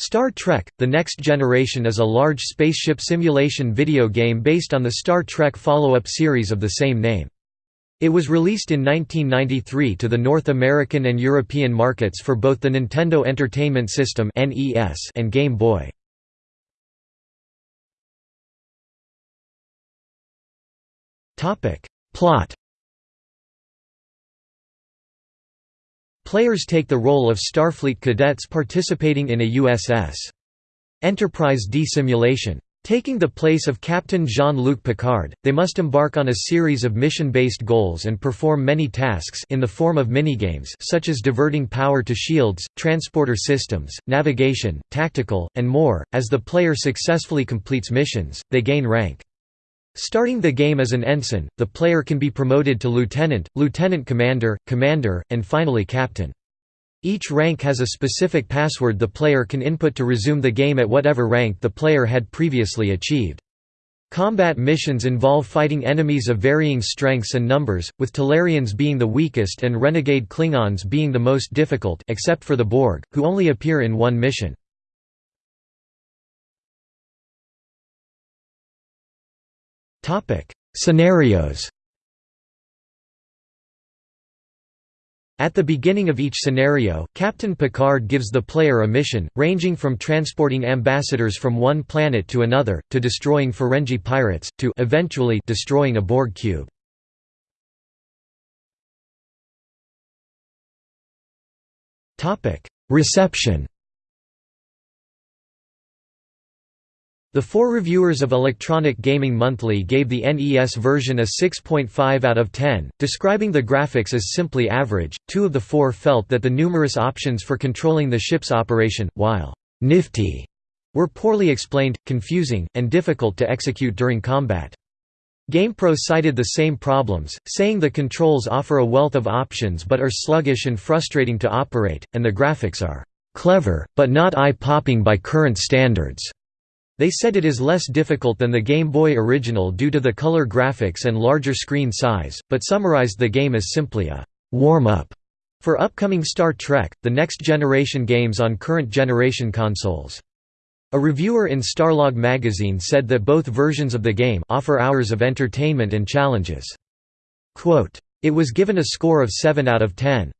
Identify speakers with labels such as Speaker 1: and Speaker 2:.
Speaker 1: Star Trek – The Next Generation is a large spaceship simulation video game based on the Star Trek follow-up series of the same name. It was released in 1993 to the North American and European markets for both the Nintendo Entertainment System and Game Boy. Plot Players take the role of Starfleet cadets participating in a USS Enterprise D simulation. Taking the place of Captain Jean-Luc Picard, they must embark on a series of mission-based goals and perform many tasks in the form of minigames such as diverting power to shields, transporter systems, navigation, tactical, and more. As the player successfully completes missions, they gain rank. Starting the game as an ensign, the player can be promoted to lieutenant, lieutenant commander, commander, and finally captain. Each rank has a specific password the player can input to resume the game at whatever rank the player had previously achieved. Combat missions involve fighting enemies of varying strengths and numbers, with Talarians being the weakest and renegade Klingons being the most difficult except for the Borg, who only appear in one mission. Scenarios At the beginning of each scenario, Captain Picard gives the player a mission, ranging from transporting ambassadors from one planet to another, to destroying Ferengi pirates, to eventually destroying a Borg cube. Reception The four reviewers of Electronic Gaming Monthly gave the NES version a 6.5 out of 10, describing the graphics as simply average. Two of the four felt that the numerous options for controlling the ship's operation, while nifty, were poorly explained, confusing, and difficult to execute during combat. GamePro cited the same problems, saying the controls offer a wealth of options but are sluggish and frustrating to operate, and the graphics are clever, but not eye-popping by current standards. They said it is less difficult than the Game Boy original due to the color graphics and larger screen size, but summarized the game as simply a warm-up for upcoming Star Trek, the next generation games on current generation consoles. A reviewer in Starlog magazine said that both versions of the game offer hours of entertainment and challenges. Quote, it was given a score of 7 out of 10.